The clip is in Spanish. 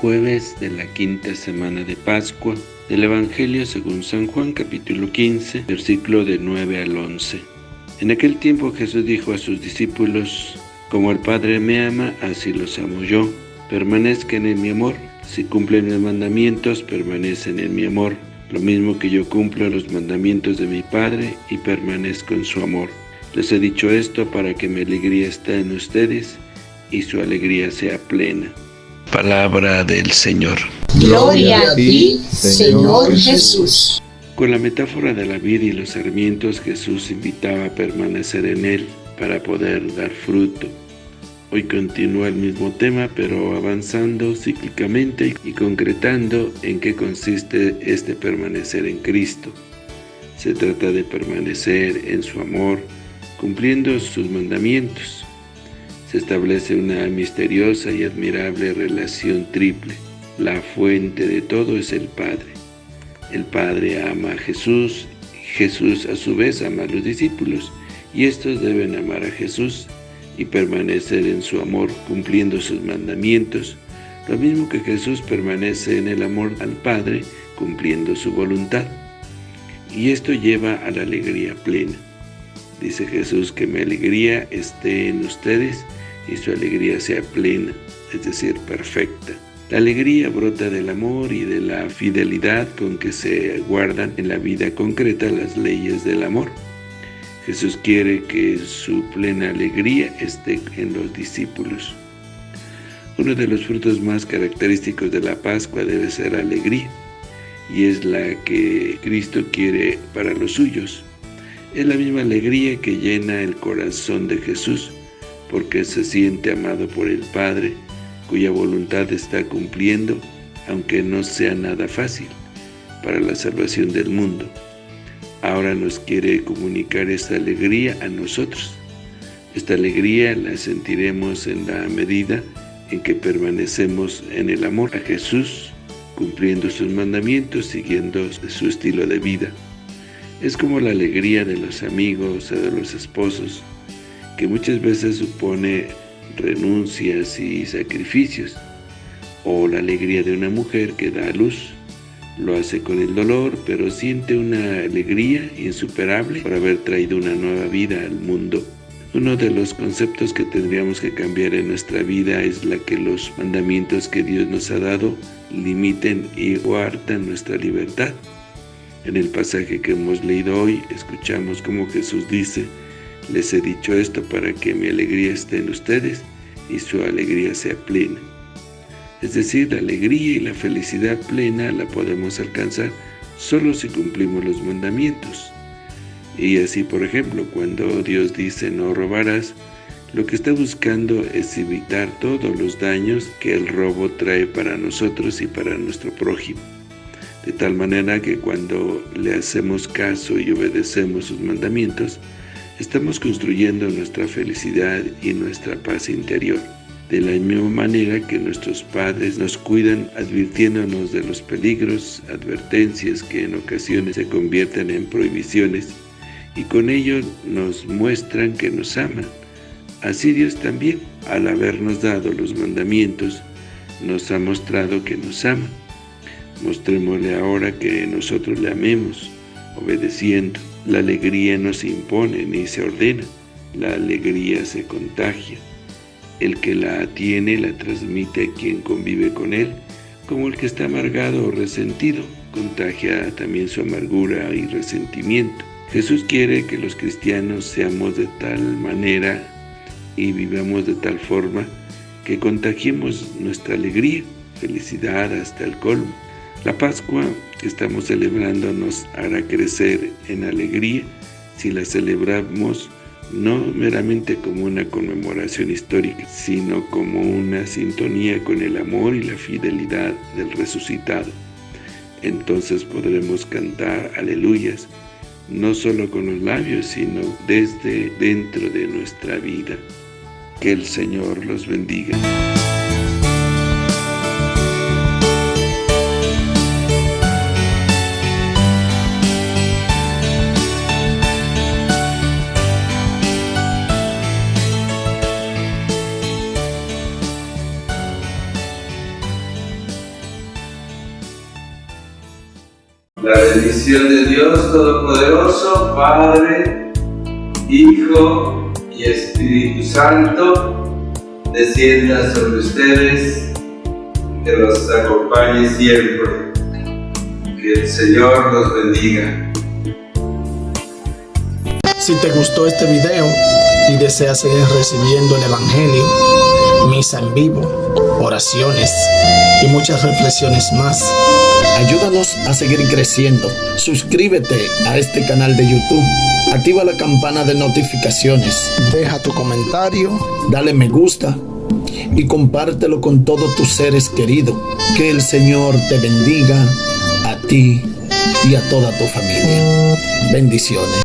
jueves de la quinta semana de Pascua del Evangelio según San Juan capítulo 15, versículo de 9 al 11. En aquel tiempo Jesús dijo a sus discípulos, Como el Padre me ama, así los amo yo. Permanezcan en mi amor. Si cumplen mis mandamientos, permanecen en mi amor. Lo mismo que yo cumplo los mandamientos de mi Padre y permanezco en su amor. Les he dicho esto para que mi alegría esté en ustedes y su alegría sea plena. Palabra del Señor. Gloria a ti, Señor Jesús. Con la metáfora de la vida y los sarmientos, Jesús invitaba a permanecer en Él para poder dar fruto. Hoy continúa el mismo tema, pero avanzando cíclicamente y concretando en qué consiste este permanecer en Cristo. Se trata de permanecer en su amor, cumpliendo sus mandamientos, se establece una misteriosa y admirable relación triple. La fuente de todo es el Padre. El Padre ama a Jesús, Jesús a su vez ama a los discípulos, y estos deben amar a Jesús y permanecer en su amor cumpliendo sus mandamientos, lo mismo que Jesús permanece en el amor al Padre cumpliendo su voluntad. Y esto lleva a la alegría plena. Dice Jesús que mi alegría esté en ustedes y su alegría sea plena, es decir, perfecta. La alegría brota del amor y de la fidelidad con que se guardan en la vida concreta las leyes del amor. Jesús quiere que su plena alegría esté en los discípulos. Uno de los frutos más característicos de la Pascua debe ser alegría, y es la que Cristo quiere para los suyos. Es la misma alegría que llena el corazón de Jesús, porque se siente amado por el Padre, cuya voluntad está cumpliendo, aunque no sea nada fácil, para la salvación del mundo. Ahora nos quiere comunicar esta alegría a nosotros. Esta alegría la sentiremos en la medida en que permanecemos en el amor a Jesús, cumpliendo sus mandamientos, siguiendo su estilo de vida. Es como la alegría de los amigos o de los esposos, que muchas veces supone renuncias y sacrificios, o la alegría de una mujer que da a luz. Lo hace con el dolor, pero siente una alegría insuperable por haber traído una nueva vida al mundo. Uno de los conceptos que tendríamos que cambiar en nuestra vida es la que los mandamientos que Dios nos ha dado limiten y guardan nuestra libertad. En el pasaje que hemos leído hoy, escuchamos como Jesús dice, les he dicho esto para que mi alegría esté en ustedes y su alegría sea plena. Es decir, la alegría y la felicidad plena la podemos alcanzar solo si cumplimos los mandamientos. Y así, por ejemplo, cuando Dios dice no robarás, lo que está buscando es evitar todos los daños que el robo trae para nosotros y para nuestro prójimo. De tal manera que cuando le hacemos caso y obedecemos sus mandamientos, estamos construyendo nuestra felicidad y nuestra paz interior. De la misma manera que nuestros padres nos cuidan advirtiéndonos de los peligros, advertencias que en ocasiones se convierten en prohibiciones, y con ello nos muestran que nos aman. Así Dios también, al habernos dado los mandamientos, nos ha mostrado que nos ama. Mostrémosle ahora que nosotros le amemos, obedeciendo. La alegría no se impone ni se ordena, la alegría se contagia. El que la tiene la transmite a quien convive con él, como el que está amargado o resentido, contagia también su amargura y resentimiento. Jesús quiere que los cristianos seamos de tal manera y vivamos de tal forma que contagiemos nuestra alegría, felicidad hasta el colmo. La Pascua que estamos celebrando nos hará crecer en alegría si la celebramos no meramente como una conmemoración histórica, sino como una sintonía con el amor y la fidelidad del resucitado. Entonces podremos cantar aleluyas, no solo con los labios, sino desde dentro de nuestra vida. Que el Señor los bendiga. La bendición de Dios Todopoderoso, Padre, Hijo y Espíritu Santo, descienda sobre ustedes, que los acompañe siempre. Que el Señor los bendiga. Si te gustó este video y deseas seguir recibiendo el Evangelio, misa en vivo, oraciones y muchas reflexiones más, ayúdanos a seguir creciendo. Suscríbete a este canal de YouTube. Activa la campana de notificaciones. Deja tu comentario, dale me gusta y compártelo con todos tus seres queridos. Que el Señor te bendiga a ti y a toda tu familia. Bendiciones.